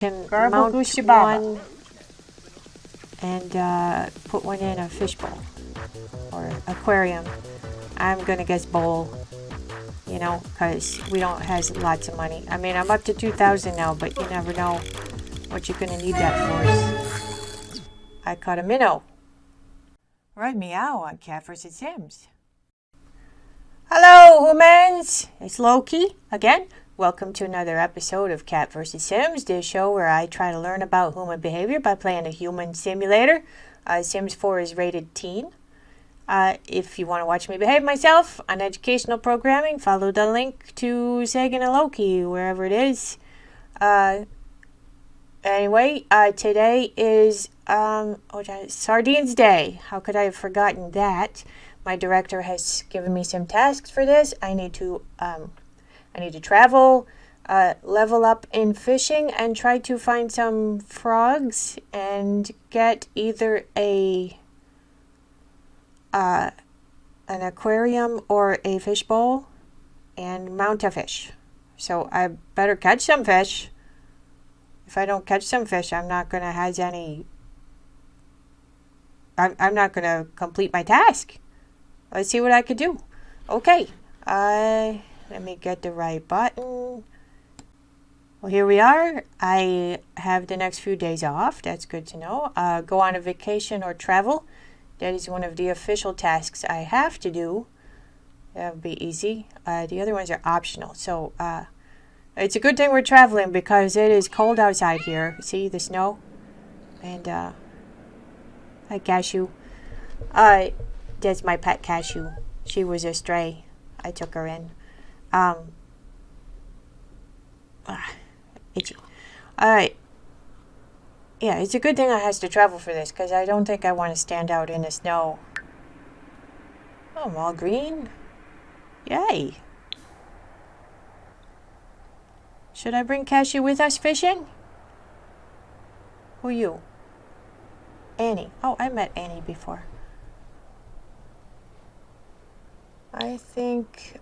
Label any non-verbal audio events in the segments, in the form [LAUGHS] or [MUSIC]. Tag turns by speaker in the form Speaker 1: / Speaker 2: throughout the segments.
Speaker 1: can
Speaker 2: Garble
Speaker 1: mount one and uh, put one in a fishbowl or aquarium. I'm gonna guess bowl, you know, because we don't has lots of money. I mean, I'm up to 2,000 now, but you never know what you're gonna need that for. I caught a minnow. Right, meow on Cat vs. Sims. Hello, humans! It's Loki again. Welcome to another episode of Cat vs. Sims, the show where I try to learn about human behavior by playing a human simulator. Uh, Sims 4 is rated teen. Uh, if you want to watch me behave myself on educational programming, follow the link to Sagan and Loki, wherever it is. Uh, anyway, uh, today is um, oh, Sardines Day. How could I have forgotten that? My director has given me some tasks for this. I need to um, I need to travel, uh, level up in fishing, and try to find some frogs and get either a uh, an aquarium or a fishbowl and mount a fish. So I better catch some fish. If I don't catch some fish, I'm not gonna have any. I'm, I'm not gonna complete my task. Let's see what I could do. Okay. I. Let me get the right button. Well, here we are. I have the next few days off. That's good to know. Uh, go on a vacation or travel. That is one of the official tasks I have to do. That would be easy. Uh, the other ones are optional. So uh, it's a good thing we're traveling because it is cold outside here. See the snow? And uh, hi, Cashew. Uh, that's my pet Cashew. She was a stray. I took her in. Um, ah, itchy. Alright. Yeah, it's a good thing I has to travel for this, because I don't think I want to stand out in the snow. Oh, I'm all green. Yay. Should I bring Cashew with us fishing? Who are you? Annie. Oh, I met Annie before. I think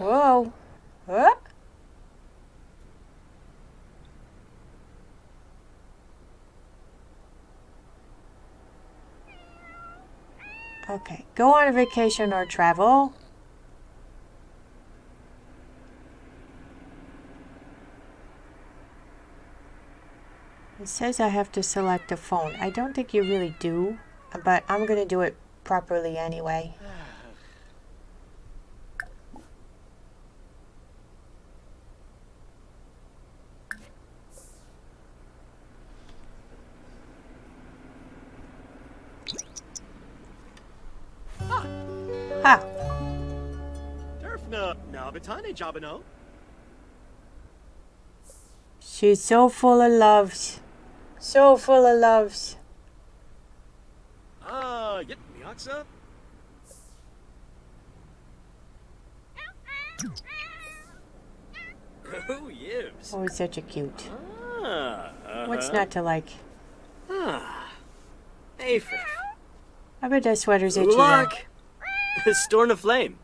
Speaker 1: Whoa. What? Okay, go on a vacation or travel. It says I have to select a phone. I don't think you really do, but I'm going to do it properly anyway.
Speaker 3: Derfna Nabatane Jabano.
Speaker 1: She's so full of loves. So full of loves.
Speaker 3: Ah, yet Miaksa. Oh, yes.
Speaker 1: Oh, such a cute.
Speaker 3: Ah, uh
Speaker 1: What's not to like?
Speaker 3: Ah. Hey,
Speaker 1: I bet that sweater's itchy. now.
Speaker 3: Ulak. [LAUGHS] Storm of Flame.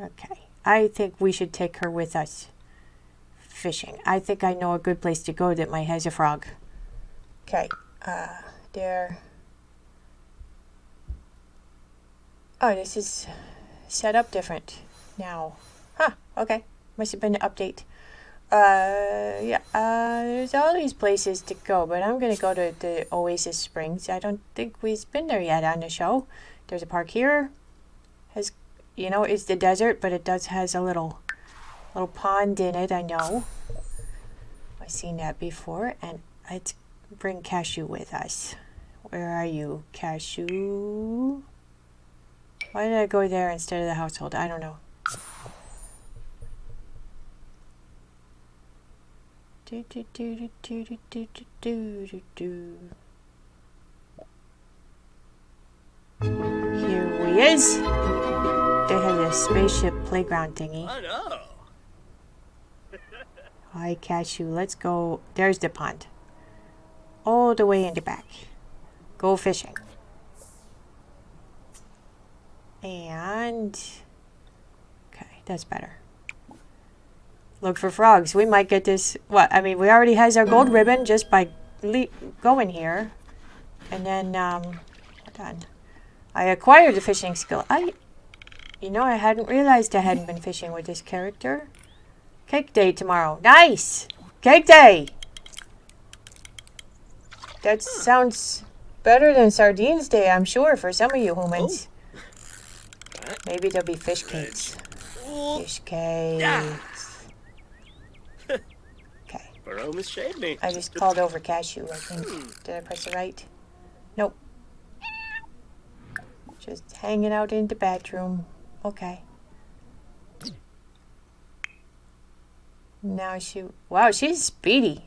Speaker 1: Okay. I think we should take her with us fishing. I think I know a good place to go that might has a frog. Okay. Uh, there. Oh, this is set up different now. Huh. Okay. Must have been an update. Uh, yeah. Uh, there's all these places to go, but I'm gonna go to the Oasis Springs. I don't think we've been there yet on the show. There's a park here. Has you know, it's the desert, but it does has a little little pond in it, I know. I've seen that before, and let's bring Cashew with us. Where are you, Cashew? Why did I go there instead of the household? I don't know. Do, do, do, do, do, do, do, do, do. Here we is. They have a spaceship playground thingy.
Speaker 3: I know. [LAUGHS]
Speaker 1: Hi, Cashew. Let's go. There's the pond. All the way in the back. Go fishing. And okay, that's better. Look for frogs. We might get this. What? I mean, we already has our gold ribbon just by le- going here, and then um, hold on. I acquired the fishing skill. I, you know, I hadn't realized I hadn't been fishing with this character. Cake day tomorrow. Nice. Cake day. That sounds better than sardines day, I'm sure, for some of you humans. Oh. Maybe there'll be fish cakes. Fish cakes. [LAUGHS] Okay.
Speaker 3: Burrow misshaved me.
Speaker 1: I just called over cashew, I think. Hmm. Did I press it right? Nope. Just hanging out in the bathroom. Okay. Now she. Wow, she's speedy.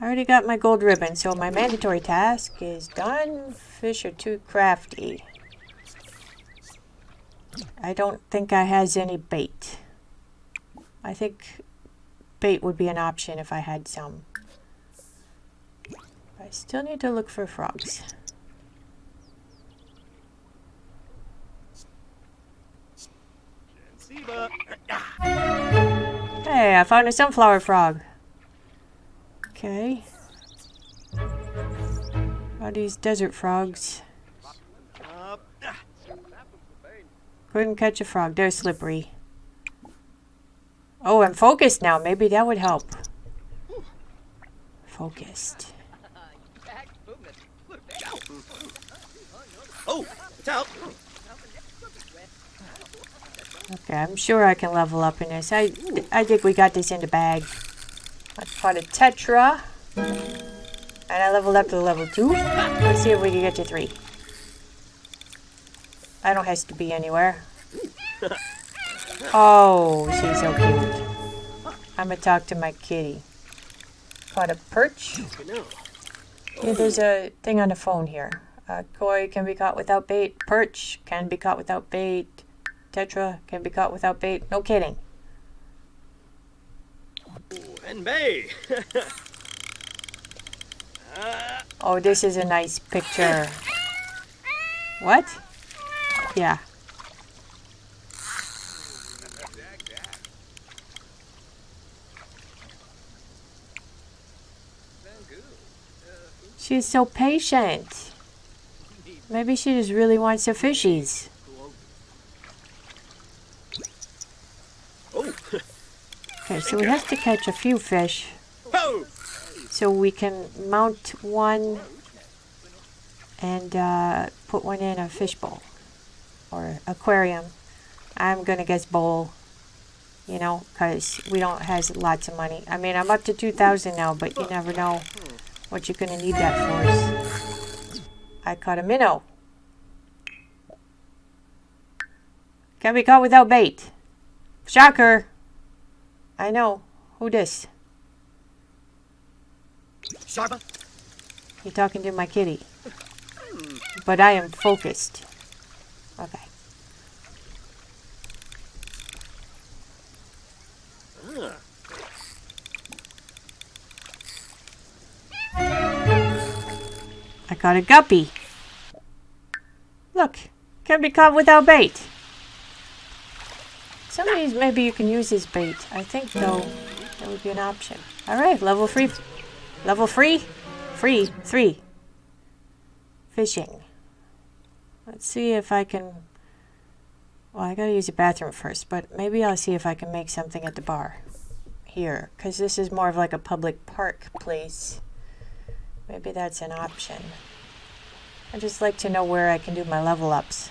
Speaker 1: I already got my gold ribbon, so my mandatory task is done. Fish are too crafty. I don't think I has any bait. I think bait would be an option if I had some. I still need to look for frogs. Hey, I found a sunflower frog. Okay. What Are these desert frogs? Couldn't catch a frog. They're slippery. Oh, I'm focused now. Maybe that would help. Focused.
Speaker 3: oh, it's out.
Speaker 1: Okay, I'm sure I can level up in this. I, I think we got this in the bag. I caught a tetra. And I leveled up to level 2. Let's see if we can get to 3. I don't have to be anywhere. Oh, she's so cute. I'm gonna talk to my kitty. Caught a perch. Yeah, there's a thing on the phone here. Uh, koi can be caught without bait. Perch can be caught without bait. Tetra can be caught without bait. No kidding.
Speaker 3: Ooh, and May. uh, [LAUGHS]
Speaker 1: Oh, this is a nice picture. What? Yeah. She's so patient. Maybe she just really wants her fishies.
Speaker 3: oh.
Speaker 1: Okay, so we have to catch a few fish so we can mount one and uh, put one in a fish bowl or aquarium. I'm gonna guess bowl, you know, because we don't has lots of money. I mean, I'm up to 2,000 now, but you never know what you're gonna need that for. I caught a minnow. Can be caught without bait. Shocker. I know. Who this?
Speaker 3: Sharpa.
Speaker 1: You're talking to my kitty. But I am focused. Okay. I got a guppy. Look, can be caught without bait. Some of these maybe you can use as bait. I think though that would be an option. Alright, level three level three? Free. Three. Fishing. Let's see if I can well I gotta use the bathroom first, but maybe I'll see if I can make something at the bar. Here, because this is more of like a public park place. Maybe that's an option. I'd just like to know where I can do my level ups.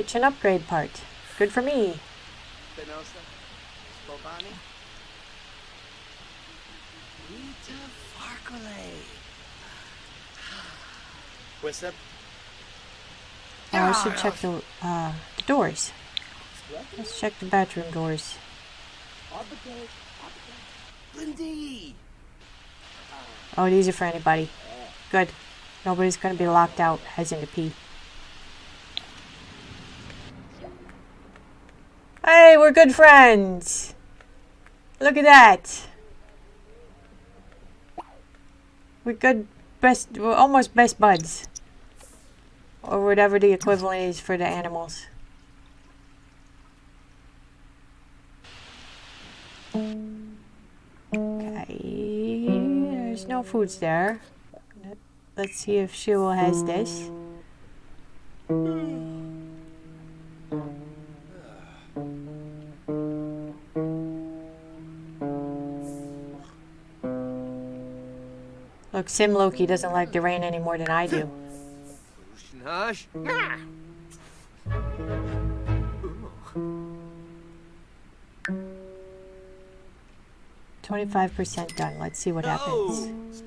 Speaker 1: Kitchen upgrade part. Good for me.
Speaker 3: What's up?
Speaker 1: Oh, I should check the, uh, the doors. Let's check the bathroom doors. Oh, these are for anybody. Good. Nobody's gonna be locked out as in to pee. Hey, we're good friends. Look at that. We're good, best, we're almost best buds. Or whatever the equivalent is for the animals. Okay, there's no foods there. Let's see if Shul has this. Look, Sim Loki doesn't like the rain any more than I do. 25% done. Let's see what happens.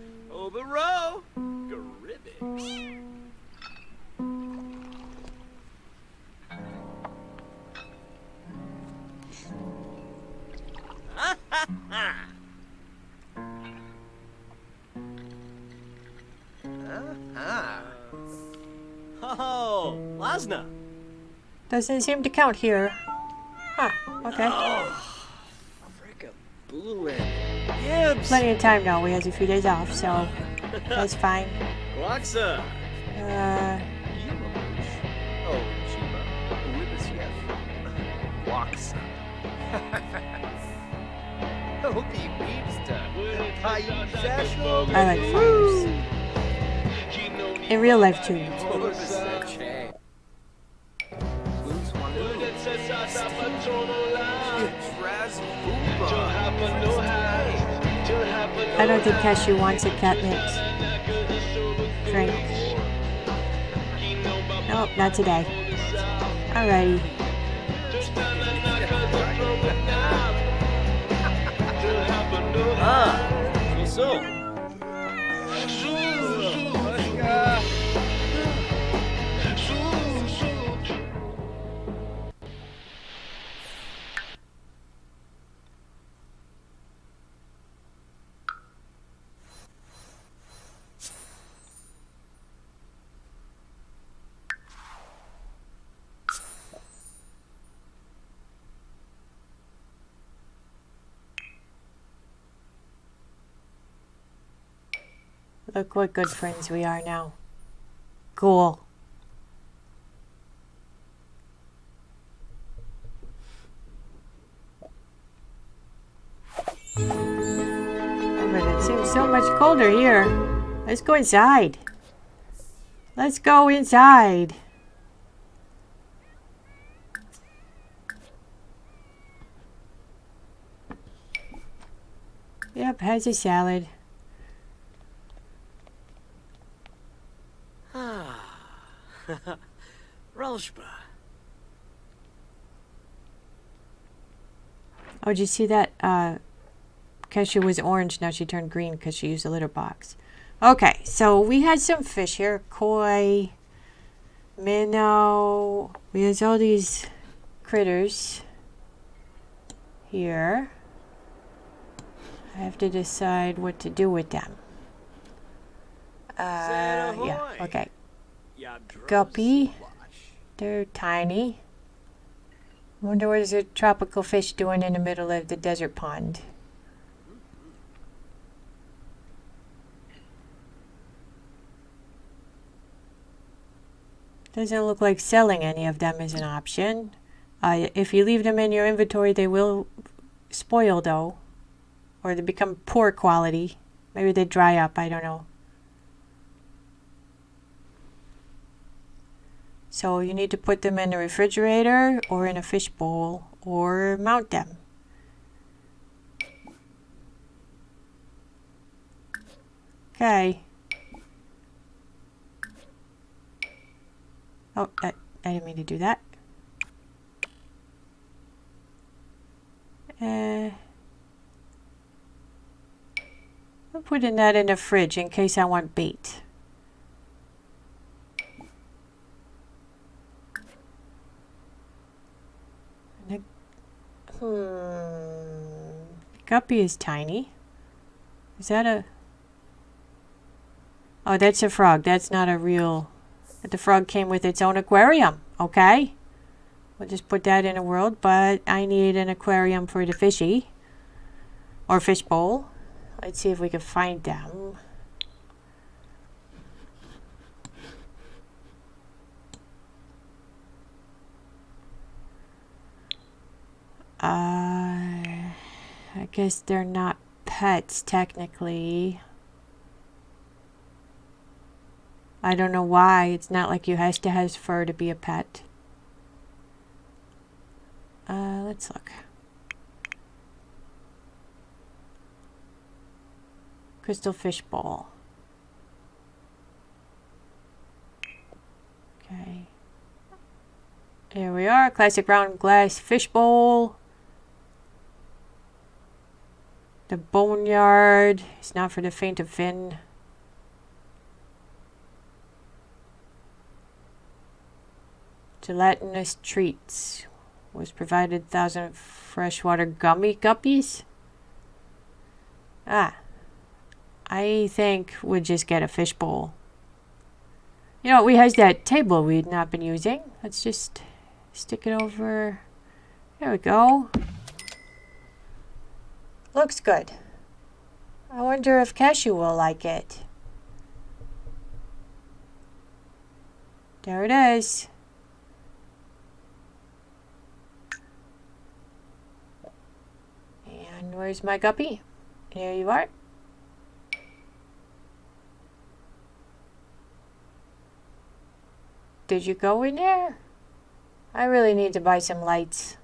Speaker 1: Doesn't seem to count here. Huh, okay.
Speaker 3: Fricka blue and Gibbs.
Speaker 1: Plenty of time now. We have a few days off, so that's fine.
Speaker 3: Gloxa.
Speaker 1: Uh,
Speaker 3: Oh, Chiba. Gloxa. Obi Weebsta. Paizashno.
Speaker 1: I like fires. In real life, too. [LAUGHS] I don't think Cashew wants a catnip drink. Nope, not today. Alrighty.
Speaker 3: Ah, so.
Speaker 1: Look what good friends we are now. Cool. Oh, but it seems so much colder here. Let's go inside. Let's go inside. Yep, has a salad. [LAUGHS]
Speaker 3: Relshba.
Speaker 1: Oh, did you see that? Uh, Cashew was orange, now she turned green because she used a litter box. Okay, so we had some fish here. Koi, minnow. We has all these critters here. I have to decide what to do with them. Uh, yeah, okay. Guppy. They're tiny. Wonder what is a tropical fish doing in the middle of the desert pond. Doesn't look like selling any of them is an option. Uh, if you leave them in your inventory, they will spoil though, or they become poor quality. Maybe they dry up. I don't know. So you need to put them in the refrigerator or in a fish bowl or mount them. Okay. Oh, I, I didn't mean to do that. Uh, I'm putting that in the fridge in case I want bait. Guppy is tiny. Is that a... Oh, that's a frog. That's not a real... The frog came with its own aquarium. Okay. We'll just put that in a world, but I need an aquarium for the fishy. Or fish bowl. Let's see if we can find them. Uh, Guess they're not pets technically. I don't know why. It's not like you has to have fur to be a pet. Uh, let's look. Crystal fish bowl. Okay. Here we are, classic round glass fish bowl. The boneyard is not for the faint of fin. Gelatinous treats was provided thousand freshwater gummy guppies. Ah, I think we'll just get a fish bowl. You know, we has that table we'd not been using. Let's just stick it over. There we go. Looks good. I wonder if Cashew will like it. There it is. And where's my guppy? Here you are. Did you go in there? I really need to buy some lights.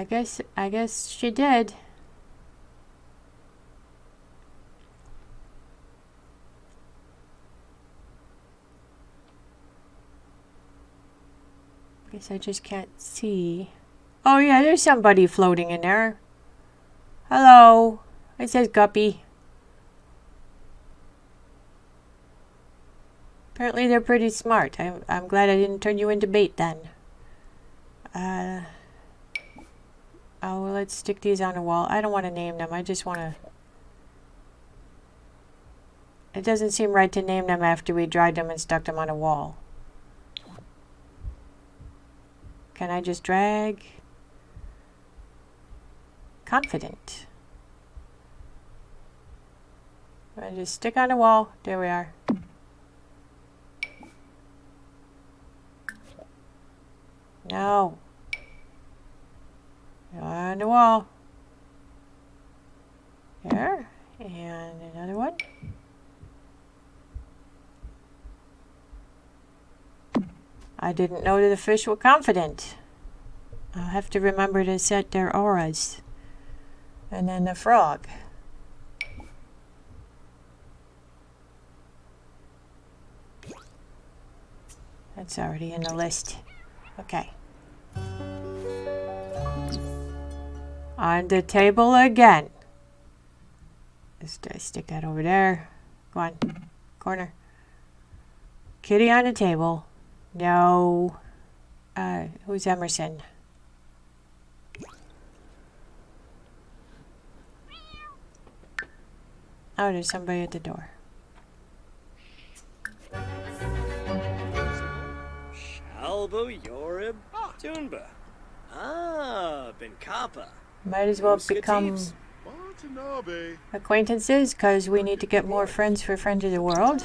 Speaker 1: I guess I guess she did. I Guess I just can't see. Oh yeah, there's somebody floating in there. Hello. It says Guppy. Apparently they're pretty smart. I'm, I'm glad I didn't turn you into bait then. Uh, oh, let's stick these on a wall. I don't want to name them. I just want to... It doesn't seem right to name them after we dried them and stuck them on a wall. Can I just drag? Confident. I just stick on a wall. There we are. No. On the wall. There. And another one. I didn't know that the fish were confident. I'll have to remember to set their auras. And then the frog. That's already in the list. Okay. On the table again. Just uh, stick that over there. Go on. Corner. Kitty on the table. No. Uh, who's Emerson? Oh, there's somebody at the door.
Speaker 3: Shalbo Yorib Tunba. Ah, Ben Kappa.
Speaker 1: Might as well become acquaintances because we need to get more friends for Friends of the World.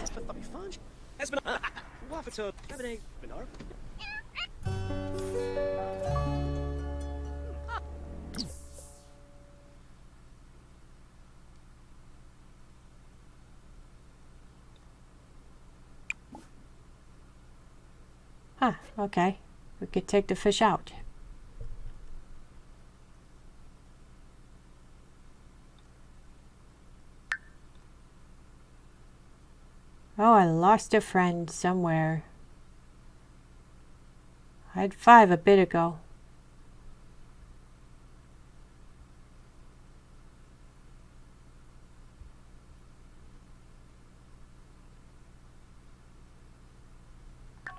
Speaker 1: Huh, okay. We could take the fish out. Oh, I lost a friend somewhere. I had five a bit ago. I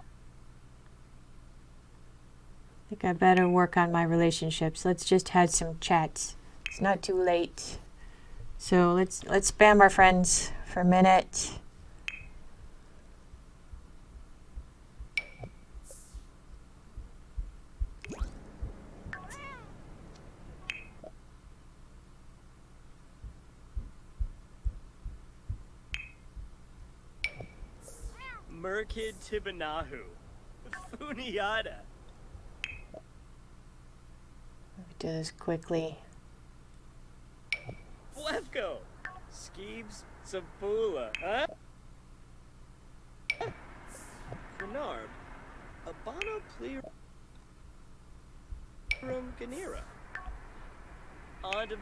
Speaker 1: think I better work on my relationships. Let's just have some chats. It's not too late. So let's let's spam our friends for a minute.
Speaker 3: Merkid Tibanahu. Funiata.
Speaker 1: Do this quickly.
Speaker 3: Blefko. Skeebs Sabula. Huh? Grenard. Abana Plerum Ganira. To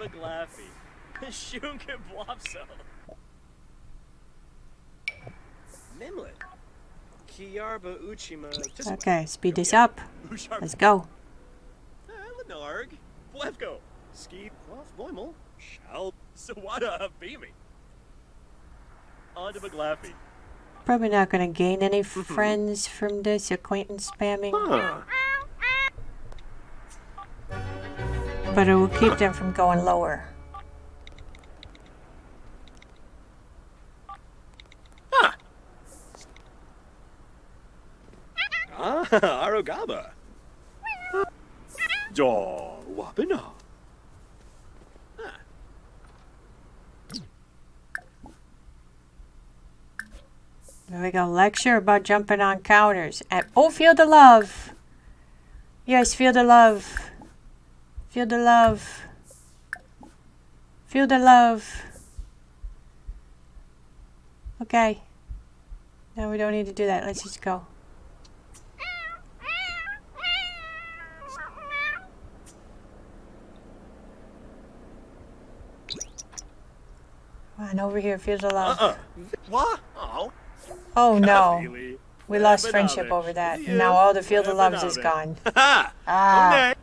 Speaker 3: Baglaffy. [LAUGHS] Shunka Blopso.
Speaker 1: Okay, speed this up. [LAUGHS] Let's go.
Speaker 3: Uh, Lenarg. Blefko. Ski. Off Loimel. Shall. Sawada Beamy. On to Baglaffy.
Speaker 1: Probably not going to gain any [LAUGHS] hmm. friends from this acquaintance spamming, but it will keep them from going lower.
Speaker 3: Ah, [LAUGHS] Arogaba.
Speaker 2: Jaw Wapina.
Speaker 1: There we go. Lecture about jumping on counters. At oh, feel the love. Yes, feel the love. Feel the love. Feel the love. Okay. No, we don't need to do that. Let's just go. Come on, over here. Feel the love.
Speaker 3: Uh-uh. What? Oh.
Speaker 1: Oh [LAUGHS] no. We lost friendship over that.
Speaker 3: Yeah,
Speaker 1: Now all the field of loves is gone. [LAUGHS] Ah,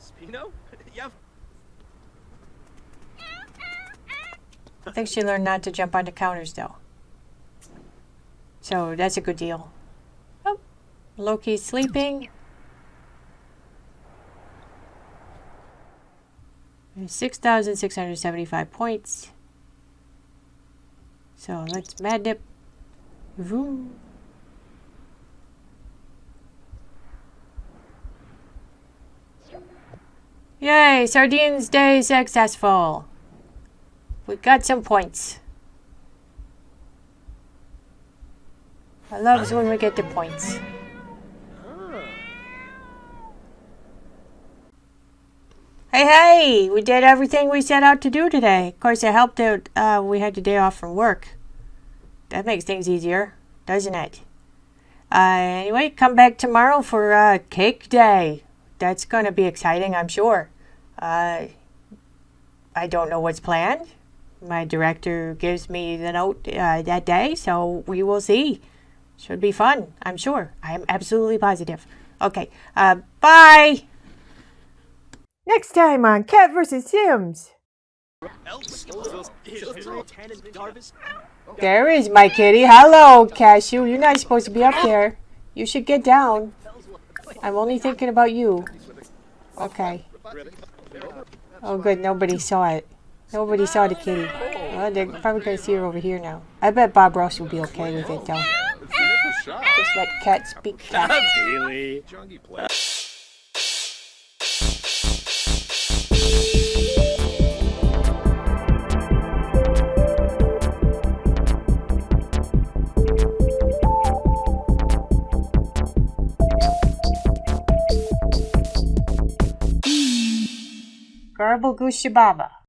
Speaker 3: Spino? [LAUGHS] Yeah.
Speaker 1: I think she learned not to jump onto counters though. So that's a good deal. Oh, Loki's sleeping. Six thousand six hundred seventy-five points. So let's mad dip. Vroom. Yay! Sardines Day successful. We got some points. I love when we get the points. Hey, hey! We did everything we set out to do today. Of course, it helped that uh, we had the day off from work. That makes things easier, doesn't it? Uh, anyway, come back tomorrow for uh, Cake Day. That's going to be exciting, I'm sure. Uh, I don't know what's planned. My director gives me the note uh, that day, so we will see. Should be fun, I'm sure. I am absolutely positive. Okay, uh, bye! Next time on Cat vs. Sims. There is my kitty. Hello, Cashew. You're not supposed to be up there. You should get down. I'm only thinking about you. Okay. Oh, good. Nobody saw it. Nobody saw the kitty. Well, they're probably going to see her over here now. I bet Bob Ross will be okay with it, though. Just let cat speak cat. Goose Shababa.